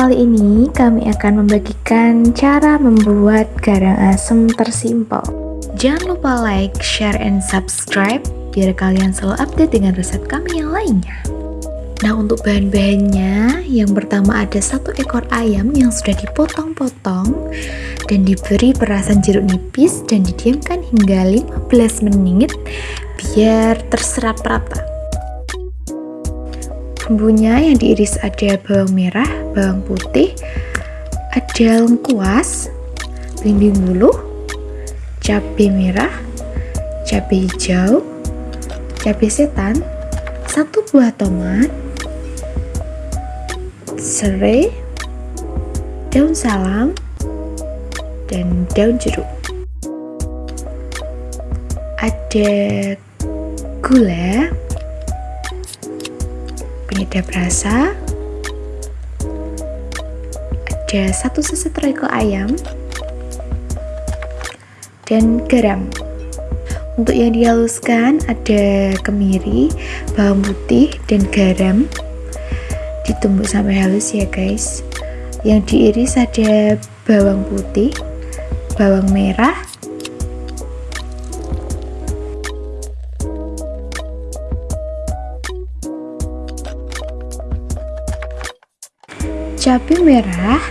kali ini kami akan membagikan cara membuat garang asem tersimpel. Jangan lupa like, share, and subscribe biar kalian selalu update dengan resep kami yang lainnya. Nah untuk bahan-bahannya, yang pertama ada satu ekor ayam yang sudah dipotong-potong dan diberi perasan jeruk nipis dan didiamkan hingga 15 menit biar terserap rata. Bumbunya yang diiris ada bawang merah, bawang putih, ada lengkuas, belimbing bulu, cabai merah, cabai hijau, cabai setan, satu buah tomat, serai, daun salam, dan daun jeruk. Ada gula, penyedap rasa. Ada satu seset royco ayam. Dan garam. Untuk yang dihaluskan ada kemiri, bawang putih, dan garam. Ditumbuk sampai halus ya guys. Yang diiris ada bawang putih, bawang merah, cabai merah.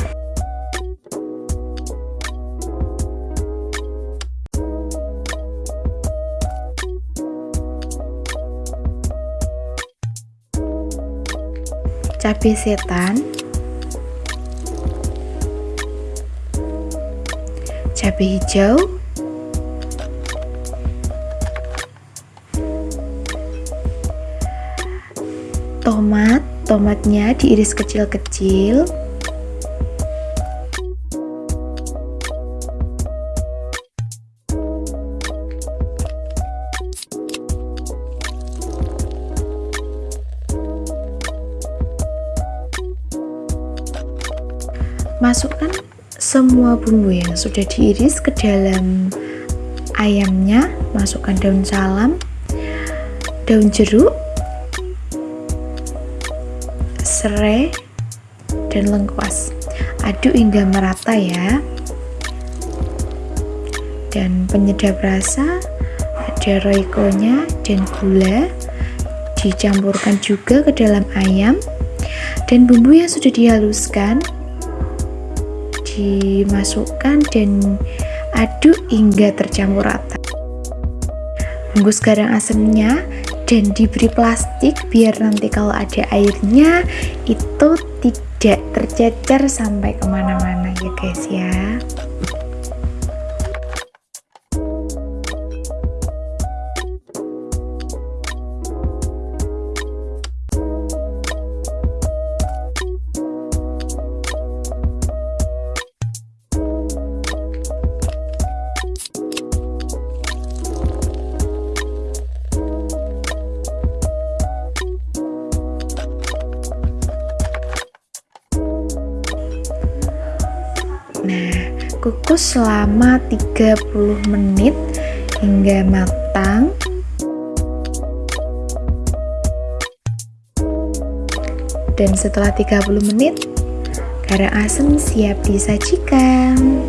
Cabai setan. Cabai hijau. Tomat tomatnya diiris kecil-kecil. Masukkan semua bumbu yang sudah diiris ke dalam ayamnya. Masukkan daun salam daun jeruk serai dan lengkuas. Aduk hingga merata ya. Dan penyedap rasa ada royco-nya dan gula. Dicampurkan juga ke dalam ayam. Dan bumbu yang sudah dihaluskan dimasukkan dan aduk hingga tercampur rata. Bungkus garang asemnya dan diberi plastik biar nanti kalau ada airnya itu tidak tercecer sampai ke mana-mana ya guys ya kukus selama 30 menit hingga matang. Dan setelah 30 menit, garang asem siap disajikan.